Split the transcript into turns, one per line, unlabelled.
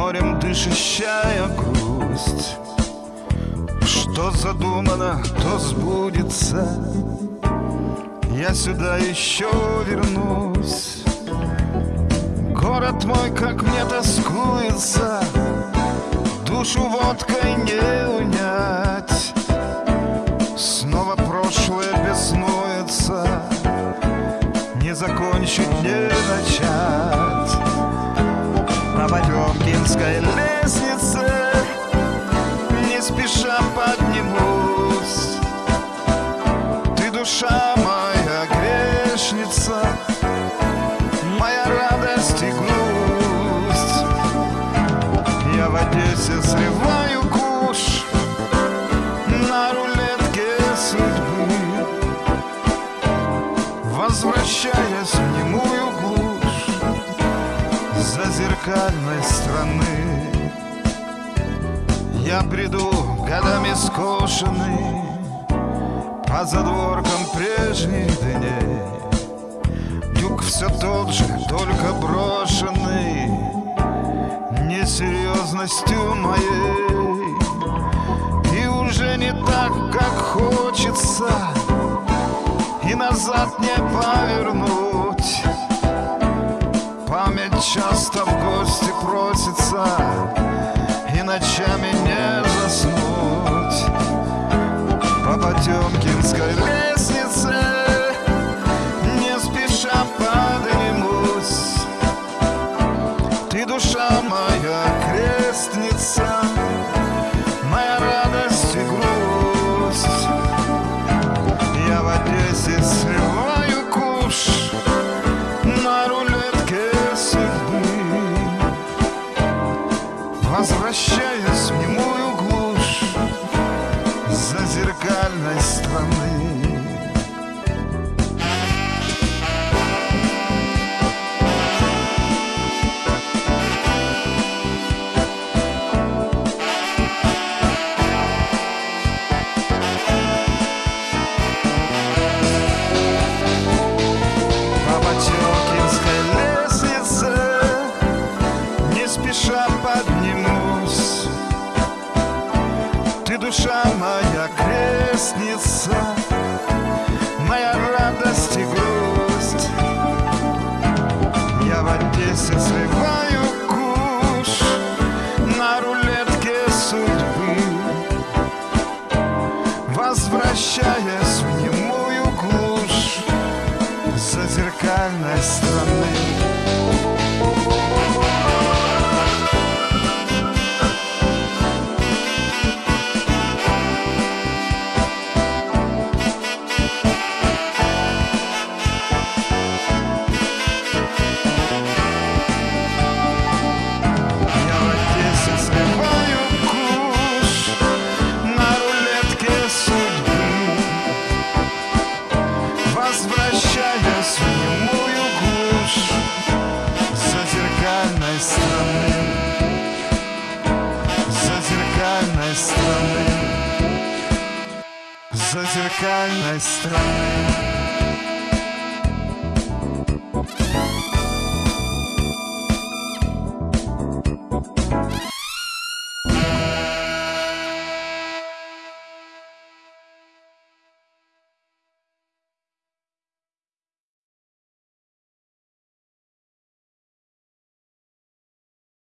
вычищая грусть. Что задумано, то сбудется. Я сюда еще вернусь. Город мой, как мне тоскуется. Душу водкой не Одессе срываю куш На рулетке судьбы Возвращаясь в немую глушь За зеркальной страны. Я приду годами скошенный По задворкам прежних дней Юг все тот же, только брошенный Несерьезностью моей. И уже не так, как хочется И назад не повернуть. Память часто в гости просится И ночами не заснуть. По Потемкинской лестнице зеркальной страны крестница Моя радость и грусть. Я в Одессе срываю куш На рулетке судьбы Возвращаясь Возвращаясь в немую глушь За зеркальной страны За зеркальной страны За зеркальной страны